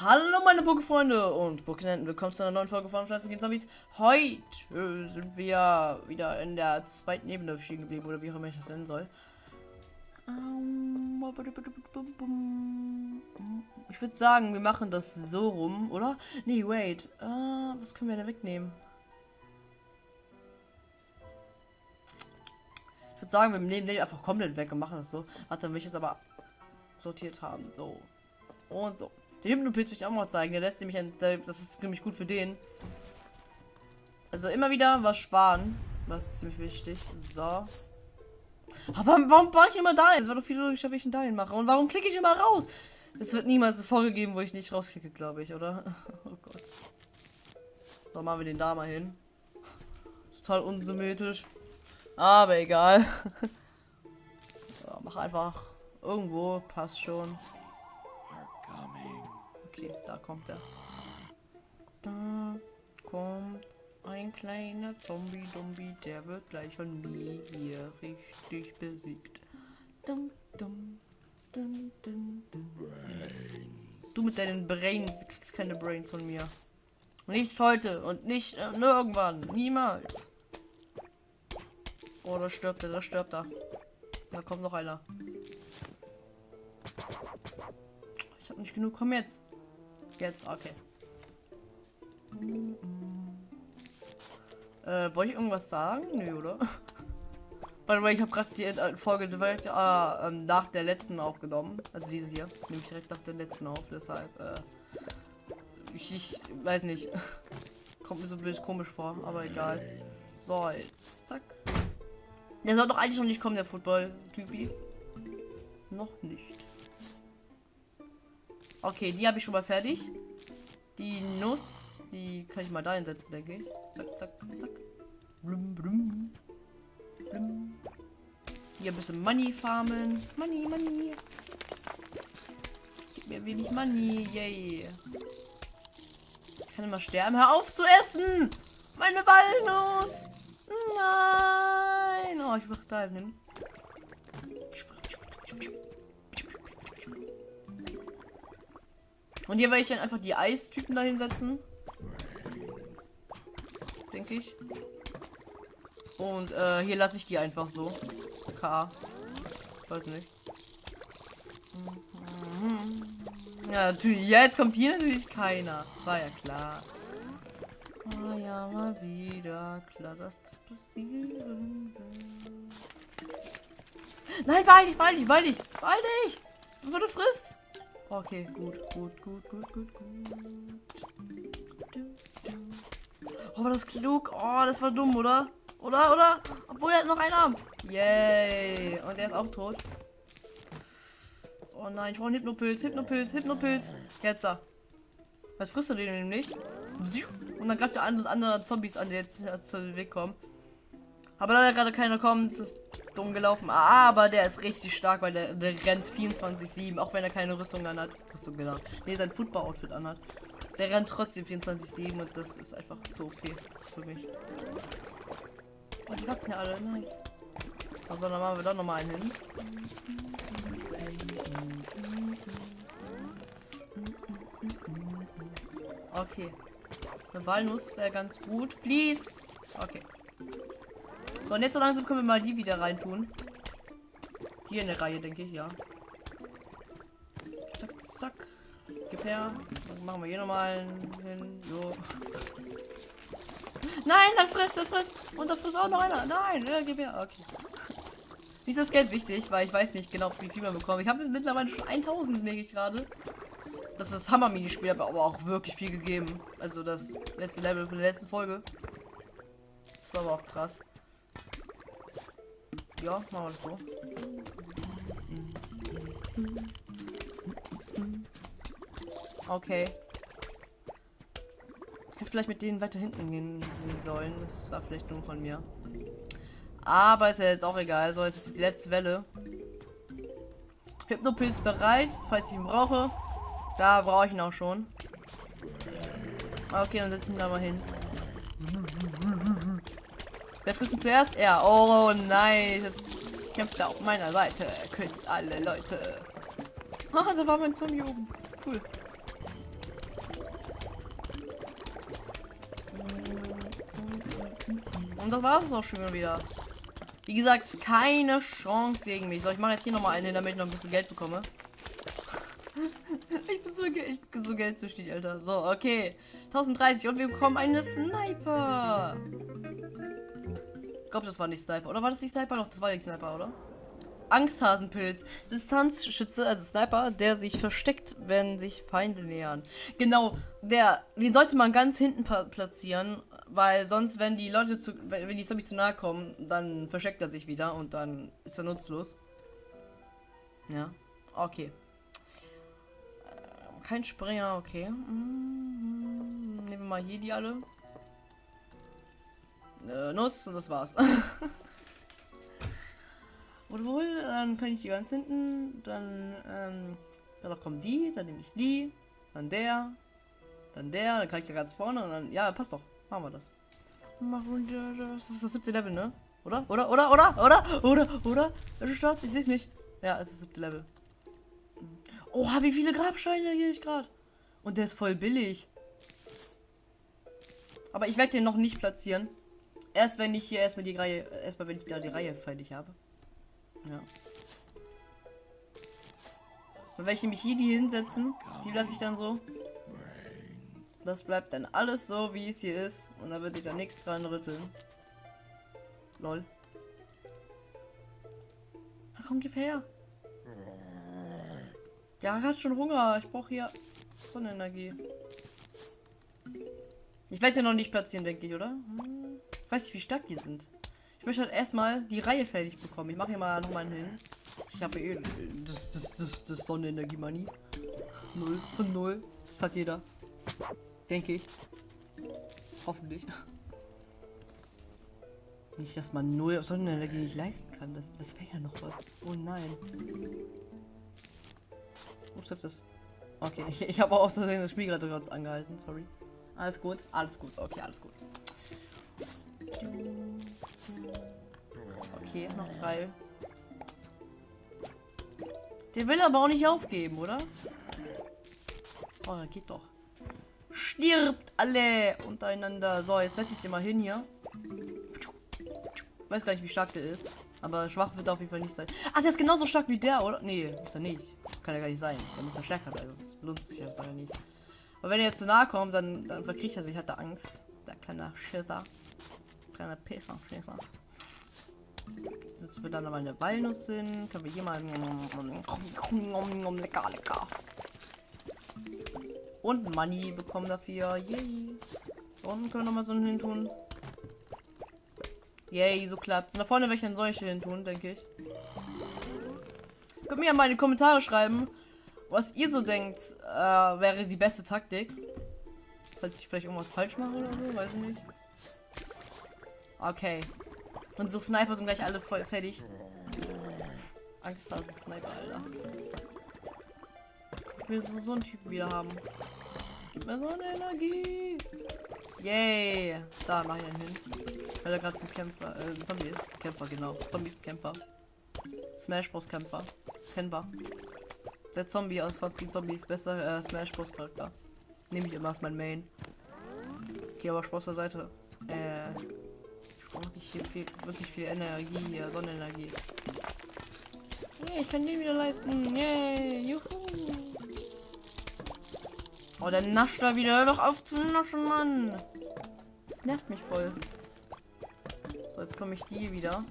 Hallo meine Pokéfreunde und Pokénenten, willkommen zu einer neuen Folge von Pflanzen gegen Zombies. Heute sind wir wieder in der zweiten Ebene stehen geblieben, oder wie auch immer ich das nennen soll. Ich würde sagen, wir machen das so rum, oder? Nee, wait. Uh, was können wir denn wegnehmen? Ich würde sagen, wir nehmen den einfach komplett weg und machen das so. Warte, dann will ich es aber sortiert haben. So. Und so. Den Hypnopilz will ich auch mal zeigen. Der lässt nämlich ein. Das ist ziemlich gut für den. Also immer wieder was sparen. Das ist ziemlich wichtig. So. Aber warum baue ich immer dahin? Es war doch viel logischer, wenn ich einen dahin mache. Und warum klicke ich immer raus? Es wird niemals eine Folge geben, wo ich nicht rausklicke, glaube ich, oder? Oh Gott. So, machen wir den da mal hin. Total unsymmetrisch. Aber egal. So, mach einfach irgendwo. Passt schon. Okay, da kommt er. Da kommt ein kleiner Zombie-Dumbi, der wird gleich von mir hier richtig besiegt. Dum, dum, dum, dum. Du mit deinen Brains kriegst keine Brains von mir. Nicht heute und nicht äh, irgendwann. Niemals. Oh, da stirbt er, da stirbt er. Da kommt noch einer. Ich habe nicht genug. Komm jetzt. Jetzt, okay. Äh, wollte ich irgendwas sagen? Nö, oder? Weil ich habe gerade die äh, Folge direkt äh, nach der letzten aufgenommen. Also diese hier. Nehme ich direkt nach der letzten auf, deshalb, äh, ich, ich weiß nicht. Kommt mir so blöd komisch vor, aber egal. So, jetzt, zack. Der soll doch eigentlich noch nicht kommen, der Football-Typi. Noch nicht. Okay, die habe ich schon mal fertig. Die Nuss, die kann ich mal da hinsetzen, denke ich. Zack, zack, zack. Blum, blum. Blum. Hier ein bisschen Money farmen. Money, Money. Gib mir wenig Money. Yay. Ich kann immer sterben. Hör auf zu essen! Meine Walnuss! Nein! Oh, ich mach da hin. Und hier werde ich dann einfach die Eistypen dahin setzen. Denke ich. Und äh, hier lasse ich die einfach so. K. Weiß nicht. Ja, natürlich. Jetzt kommt hier natürlich keiner. War ja klar. War ja mal wieder klar, dass das passieren wird. Nein, weil ich, weil ich, weil ich, weil ich. Bevor du frisst. Okay, gut, gut, gut, gut, gut, gut. Oh, war das klug? Oh, das war dumm, oder? Oder, oder? Obwohl er hat noch einen Arm. Yay. Und er ist auch tot. Oh nein, ich brauche einen Hypnopilz, Hypnopilz, Hypnopilz. Jetzt da. Was frisst du den nämlich? Und dann greift der andere, andere Zombies an, die jetzt zu den Weg kommen. Aber da gerade keiner kommt, ist dumm gelaufen. Aber der ist richtig stark, weil der, der rennt 24-7, auch wenn er keine Rüstung anhat. Rüstung genau. Ne, sein Football-Outfit anhat. Der rennt trotzdem 24-7 und das ist einfach zu okay für mich. Oh, die wachsen ja alle, nice. Also dann machen wir doch nochmal einen hin. Okay. Eine Walnuss wäre ganz gut. Please. Okay. So, und jetzt so langsam können wir mal die wieder reintun. Hier in der Reihe, denke ich, ja. Zack, zack. Gib her. Dann machen wir hier nochmal hin. So. Nein, dann frisst, dann frisst. Und da frisst auch noch einer. Nein, ja, gib her. Okay. Wie ist das Geld wichtig? Weil ich weiß nicht genau, wie viel man bekommt. Ich habe mittlerweile schon 1000, merke ich gerade. Das ist das Hammer-Minispiel, aber auch wirklich viel gegeben. Also das letzte Level von der letzten Folge. Das war aber auch krass. Ja, machen wir das so. Okay. Ich hätte vielleicht mit denen weiter hinten gehen sollen. Das war vielleicht nur von mir. Aber ist ja jetzt auch egal. So, jetzt ist die letzte Welle. Hypnopilz bereit, falls ich ihn brauche. Da brauche ich ihn auch schon. Okay, dann setzen wir da mal hin. Wir müssen zuerst er. Oh nein, jetzt kämpft er auf meiner Seite. Er Könnt alle Leute. Ah, da war mein Zombie oben. Cool. Und das war es auch schon wieder. Wie gesagt, keine Chance gegen mich. So, ich mache jetzt hier nochmal eine, damit ich noch ein bisschen Geld bekomme. ich bin so, ich bin so geldsüchtig, Alter. So, okay. 1030 und wir bekommen eine Sniper. Glaube, das war nicht Sniper. Oder war das nicht Sniper? Doch, das war nicht Sniper, oder? Angsthasenpilz. Distanzschütze, also Sniper, der sich versteckt, wenn sich Feinde nähern. Genau, der, den sollte man ganz hinten platzieren, weil sonst, wenn die Leute zu, wenn die Zombies zu nahe kommen, dann versteckt er sich wieder und dann ist er nutzlos. Ja, okay. Äh, kein Springer, okay. Mhm. Nehmen wir mal hier die alle. Äh, Nuss und das war's. Und wohl, dann kann ich die ganz hinten, dann, ähm, dann kommen die, dann nehme ich die, dann der, dann der, dann kann ich ja ganz vorne und dann, ja, passt doch, machen wir das. Machen wir das. ist das siebte Level, ne? Oder? Oder? Oder? Oder? Oder? Oder? Oder? Ist das? Ich sehe es nicht. Ja, es ist das siebte Level. Oha, wie viele Grabsteine hier ich gerade. Und der ist voll billig. Aber ich werde den noch nicht platzieren. Erst wenn ich hier erstmal die Reihe, erstmal wenn ich da die Reihe fertig habe. Ja. So, wenn ich nämlich hier die hinsetzen, die lasse ich dann so. Das bleibt dann alles so, wie es hier ist. Und da wird sich da nichts dran rütteln. Lol. Na komm, gib her. Ja, hat schon Hunger. Ich brauche hier Sonnenenergie. Ich werde ja noch nicht platzieren, denke ich, oder? Hm. Weiß nicht, wie stark die sind. Ich möchte halt erstmal die Reihe fertig bekommen. Ich mache hier mal nochmal hin. Ich habe eh das, das, das, das Sonnenenergie-Money. Null von null. Das hat jeder. Denke ich. Hoffentlich. Nicht, dass man null Sonnenenergie nicht leisten kann. Das, das wäre ja noch was. Oh nein. Ups, hab das. Okay, ich, ich habe auch Versehen das Spiel gerade kurz angehalten. Sorry. Alles gut, alles gut. Okay, alles gut. Okay, noch drei. Der will aber auch nicht aufgeben, oder? Oh, geht doch. Stirbt alle untereinander. So, jetzt setze ich den mal hin hier. Weiß gar nicht, wie stark der ist. Aber schwach wird er auf jeden Fall nicht sein. Ach, der ist genauso stark wie der, oder? Nee, ist er nicht. Kann er gar nicht sein. Der muss ja stärker sein. Das lohnt sich ja, ja nicht. Aber wenn er jetzt zu nahe kommt, dann, dann verkriegt er sich, hat er Angst. Der kleine Schisser. Kleiner Pisser, Schisser. Setzen wir dann mal eine Walnuss hin. Können wir hier mal. Lecker, lecker. Und Money bekommen dafür. Yay. Und können wir mal so einen hin tun. Yay, so klappt Da vorne werde ich dann solche hin tun, denke ich. Könnt mir ja mal in die Kommentare schreiben, was ihr so denkt, äh, wäre die beste Taktik. Falls ich vielleicht irgendwas falsch mache oder so, weiß ich nicht. Okay. Unsere Sniper sind gleich alle voll fertig. Angst, ist ein Sniper, Alter. Ich will so, so einen Typen wieder haben. Gib mir so eine Energie. Yay. Da mach ich einen hin. Weil er gerade ein Kämpfer, äh, ein Zombie ist. Kämpfer, genau. Zombies Kämpfer. Smash Bros. Kämpfer. Kennbar. Der Zombie aus Fonsky Zombies, besser äh, Smash Bros. Charakter. Nehme ich immer als mein Main. Okay, aber Spaß beiseite. Äh, hier viel, wirklich viel Energie hier, Sonnenenergie. Yeah, ich kann den wieder leisten. Yay, juhu. Oh, der nascht da wieder. Hör doch auf zu naschen, Mann. Das nervt mich voll. So, jetzt komme ich die wieder.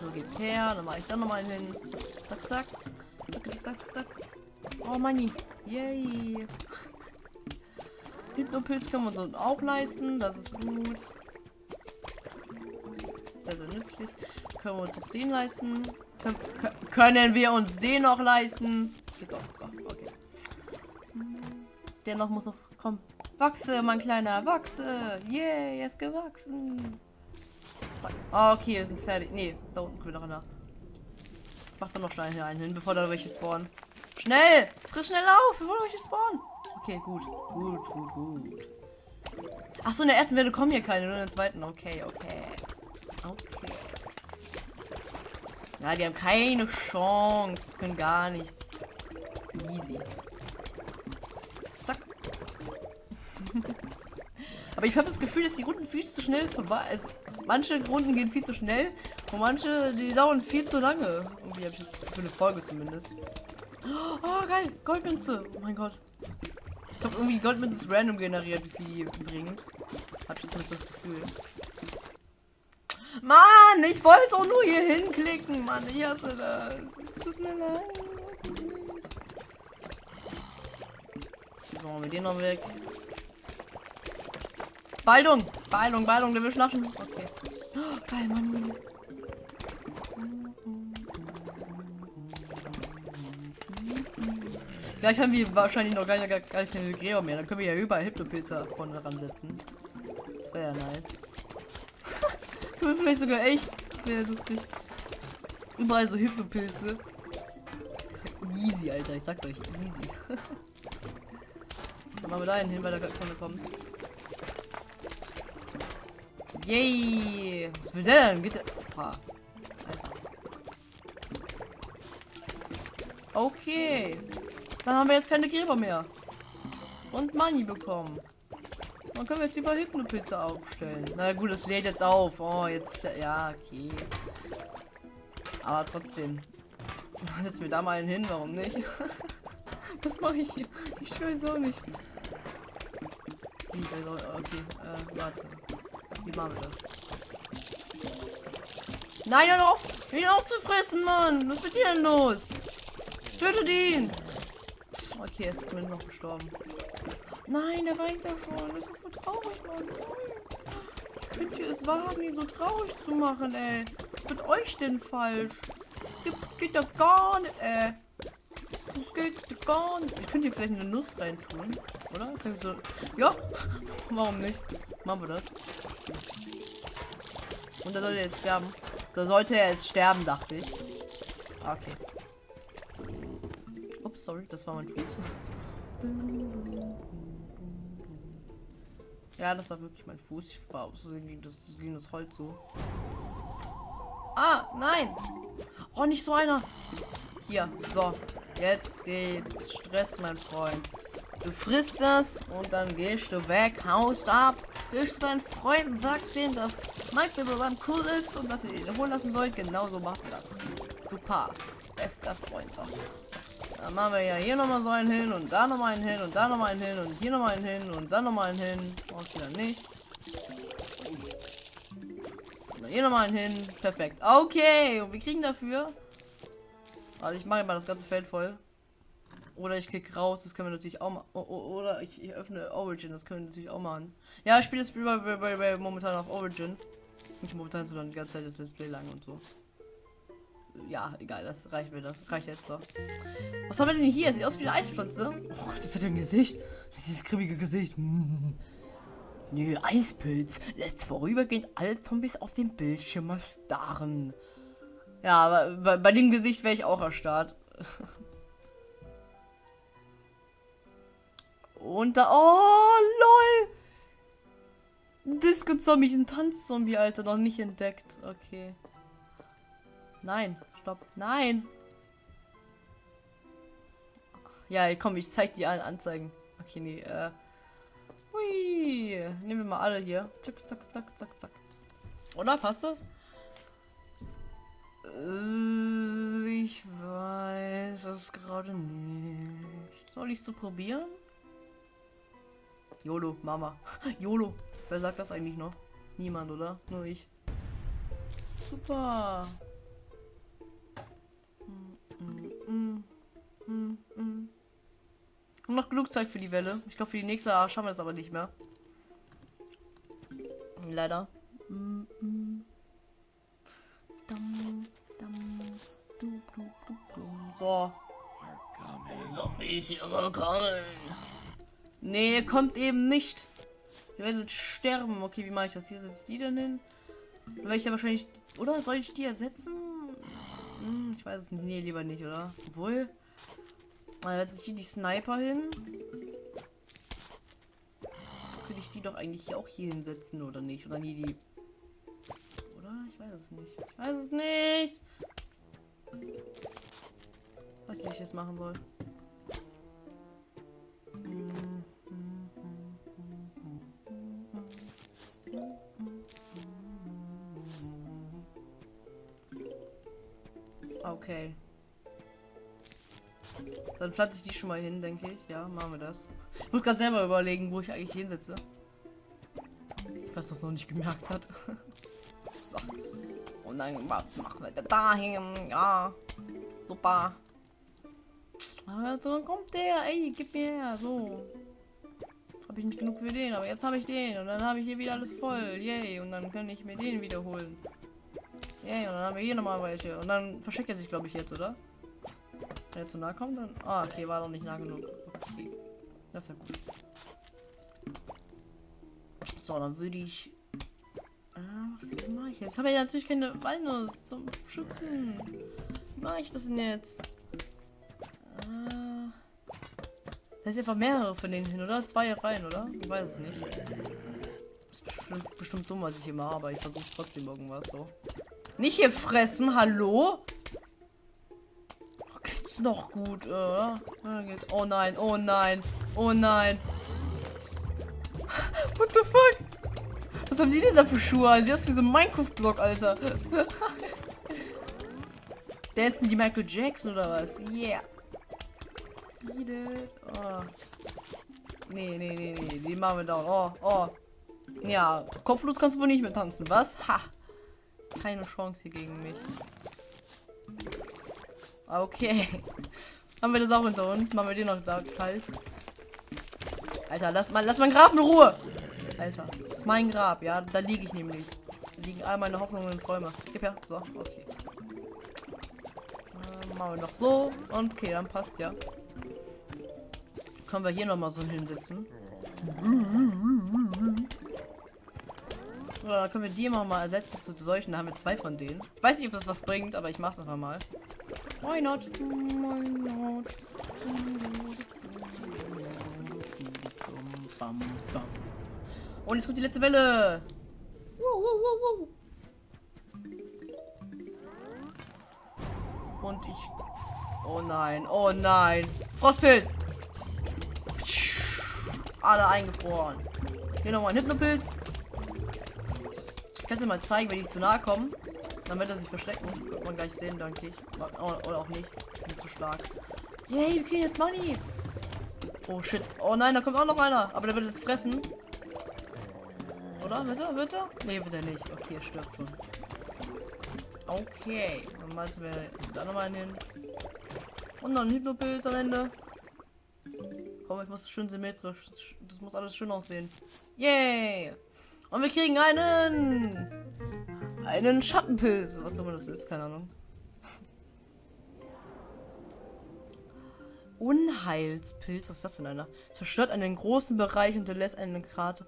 So, geht her. Dann mache ich dann nochmal hin. Zack, zack. Zack, zack, zack. Oh, Money. Yay. Hypnopilz können wir uns auch leisten. Das ist gut. Sehr, sehr nützlich. Können wir uns auch den leisten. Können, können wir uns den noch leisten? Doch. So, okay. Der noch muss noch kommen. Wachse, mein kleiner, wachse. Yeah, er ist gewachsen. Zack. Okay, wir sind fertig. Nee, da unten können wir noch nach. Mach doch noch schnell hier einen hin, bevor da welche spawnen. Schnell! Frisch schnell auf, bevor da welche spawnen. Okay, gut. Gut, gut, gut. Ach so, in der ersten Welle kommen hier keine, nur in der zweiten. Okay, okay. Okay. Ja, die haben keine Chance. Können gar nichts. Easy. Zack. Aber ich habe das Gefühl, dass die Runden viel zu schnell vorbei. Also manche Runden gehen viel zu schnell und manche die dauern viel zu lange. Irgendwie habe ich das für eine Folge zumindest. Oh geil, Goldmünze. Oh mein Gott. Ich glaube irgendwie Goldmünze ist random generiert, wie bringt. Hab ich zumindest das Gefühl. Mann, ich wollte doch nur hier hinklicken, Mann. Ich hasse das. Tut mir leid. So, mit den noch weg. Baldung! Baldung, Baldung, der will schlafen. Okay. Oh, geil, Mann. Gleich haben wir wahrscheinlich noch gar, gar, gar keine Gräber mehr. Dann können wir ja überall Hypnopilze vorne ransetzen. Das wäre ja nice. können wir vielleicht sogar echt. Das wäre lustig. Überall so Hypnopilze. Easy, Alter. Ich sag's euch. Easy. Dann machen wir da hin, weil der vorne kommt. Yay! Was will der denn? Geht der? Opa. Okay. Dann haben wir jetzt keine Gräber mehr. Und Money bekommen. Dann können wir jetzt über Hypnopilze aufstellen. Na gut, es lädt jetzt auf. Oh, jetzt. Ja, okay. Aber trotzdem. Setzen wir da mal einen hin, warum nicht? Was mache ich hier? Ich weiß auch nicht. Wie, also, okay, äh, warte. Wie machen wir das? Nein, hör auf! Ihn aufzufressen, Mann! Was ist mit dir denn los? Tötet ihn! Okay, er ist zumindest noch gestorben. Nein, der weint ja schon. Das ist so traurig, Mann. Könnt ihr es wagen, ihn so traurig zu machen, ey? Was ist mit euch denn falsch? Das geht doch gar nicht, ey. Das geht gar nicht. Ich könnte hier vielleicht eine Nuss reintun, oder? So ja, warum nicht? Machen wir das. Und da sollte er jetzt sterben. Da sollte er jetzt sterben, dachte ich. Okay sorry, das war mein Fuß. Ja, das war wirklich mein Fuß. Ich war aus gegen das, gegen das Holz so. Ah, nein! Oh, nicht so einer! Hier, so. Jetzt geht's Stress, mein Freund. Du frisst das und dann gehst du weg, haust ab, gehst deinen Freunden, sagst denen, dass Mike beim cool ist und dass ihr ihn holen lassen sollt. Genauso macht das. Super. Bester Freund doch. Dann machen wir ja hier nochmal so einen hin und da nochmal einen hin und da nochmal einen hin und hier nochmal einen hin und dann nochmal einen hin. Braucht wieder nicht. Und hier nochmal einen hin. Perfekt. Okay, und wir kriegen dafür. Also ich mache mal das ganze Feld voll. Oder ich klicke raus, das können wir natürlich auch machen. Oder ich, ich, öffne Origin, das können wir natürlich auch machen. Ja, ich spiele das momentan auf Origin. Nicht momentan, sondern die ganze Zeit das Let's Play lang und so ja, egal, das reicht mir, das reicht jetzt so. Was haben wir denn hier? Sieht aus wie eine Eispflanze. Oh, das hat ein Gesicht. Dieses kribbige Gesicht. Mm. Nö, Eispilz lässt vorübergehend alle Zombies auf dem Bildschirm starren. Ja, aber bei, bei dem Gesicht wäre ich auch erstarrt. Und da. Oh, lol! Disco-Zombie, ein Tanzzombie, Alter, noch nicht entdeckt. Okay. Nein, stopp. Nein. Ja, komm, ich zeig dir allen Anzeigen. Okay, nee, äh. Hui. Nehmen wir mal alle hier. Zack, zack, zack, zack, zack. Oder? Passt das? Äh, ich weiß es gerade nicht. Soll ich so probieren? YOLO, Mama. YOLO. Wer sagt das eigentlich noch? Niemand, oder? Nur ich. Super. Und noch genug Zeit für die Welle. Ich glaube, für die nächste schaffen wir es aber nicht mehr. Leider. So. Zombies hier gekommen. Nee, kommt eben nicht. Ihr werdet sterben. Okay, wie mache ich das? Hier sitzt die denn hin? Werde ich ja wahrscheinlich. Oder soll ich die ersetzen? Hm, ich weiß es nicht. Nee, lieber nicht, oder? Obwohl. Ich hier die Sniper hin. Könnte ich die doch eigentlich auch hier hinsetzen, oder nicht? Oder nie die. Oder? Ich weiß es nicht. Ich weiß es nicht. Weiß nicht, wie ich es machen soll. Pflanze ich die schon mal hin, denke ich. Ja, machen wir das. Ich muss gerade selber überlegen, wo ich eigentlich hinsetze. Was das noch nicht gemerkt hat. so. Und dann machen wir da hin. Ja. Super. Also kommt der. Ey, gib mir her. So. Habe ich nicht genug für den, aber jetzt habe ich den. Und dann habe ich hier wieder alles voll. Yay. Und dann kann ich mir den wiederholen. Yay. Und dann haben wir hier nochmal welche. Und dann verschickt er sich, glaube ich, jetzt, oder? Wenn er zu nah kommt, dann. Ah, okay, war doch nicht nah genug. Okay. Das ist ja gut. So, dann würde ich. Ah, was mache ich jetzt? Habe ich natürlich keine Walnuss zum Schützen. Wie mache ich das denn jetzt? Ah. Da ist einfach mehrere von denen hin, oder? Zwei rein, oder? Ich weiß es nicht. Das ist bestimmt, bestimmt dumm, was ich hier mache, aber ich versuche trotzdem irgendwas so. Nicht hier fressen, hallo? Geht's noch gut, oder? Oh nein, oh nein, oh nein. What the fuck? Was haben die denn da für Schuhe an? Die ist wie so ein Minecraft-Block, Alter. Der ist die Michael Jackson oder was? Yeah. Oh. Nee, nee, nee, nee. Die machen wir down. Oh, oh. Ja, kopflos kannst du wohl nicht mehr tanzen, was? Ha. Keine Chance hier gegen mich. Okay. Haben wir das auch hinter uns? Machen wir den noch da kalt. Alter, lass mal, lass mein Grab in Ruhe. Alter, das ist mein Grab, ja, da liege ich nämlich. Da liegen all meine Hoffnungen und Träume. Gib her, so, okay. Äh, machen wir noch so und okay, dann passt ja. Können wir hier noch mal so hinsetzen? Oder können wir die immer mal ersetzen zu solchen? Da haben wir zwei von denen. Ich weiß nicht, ob das was bringt, aber ich mach's einfach mal. Why not? Why not? Und jetzt kommt die letzte Welle. Wow, wow, wow, Und ich. Oh nein, oh nein. Frostpilz. Alle eingefroren. Hier nochmal ein Hypnopilz. Ich kann es dir mal zeigen, wenn ich zu nahe komme. Wird er sich verstecken. Wird man gleich sehen, danke ich. Oder auch nicht. Ich bin zu stark. Yay, kriegen jetzt Money. Oh shit. Oh nein, da kommt auch noch einer. Aber der wird jetzt fressen. Oder? Wird er? Wird er? Nee, wird er nicht. Okay, er stirbt schon. Okay. Dann malzen wir da nochmal hin. Und noch ein Hypnopilz am Ende. Komm, ich muss schön symmetrisch. Das muss alles schön aussehen. Yay! Und wir kriegen einen... Einen Schattenpilz. Was immer das ist, keine Ahnung. Unheilspilz. Was ist das denn einer? Zerstört einen großen Bereich und lässt einen Krater.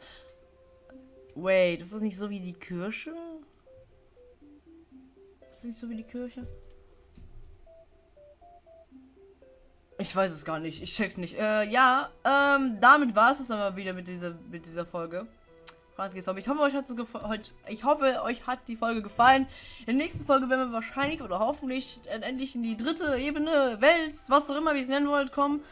Wait, ist das nicht so wie die Kirche? Ist das nicht so wie die Kirche? Ich weiß es gar nicht. Ich check's nicht. Äh, ja, ähm, damit war es aber wieder mit dieser, mit dieser Folge. Ich hoffe, euch hat ich hoffe, euch hat die Folge gefallen. In der nächsten Folge werden wir wahrscheinlich oder hoffentlich endlich in die dritte Ebene, Welt, was auch immer, wie es nennen wollt, kommen.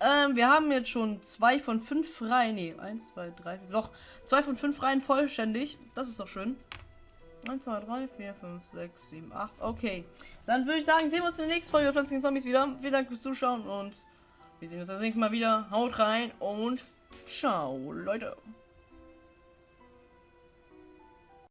Ähm, wir haben jetzt schon zwei von fünf freien. Nee, eins, zwei, drei, vier, doch, zwei von fünf freien vollständig. Das ist doch schön. 1, 2, 3, 4, 5, 6, 7, 8. Okay. Dann würde ich sagen, sehen wir uns in der nächsten Folge Pflanzen Zombies wieder. Vielen Dank fürs Zuschauen und wir sehen uns das nächste Mal wieder. Haut rein und ciao, Leute.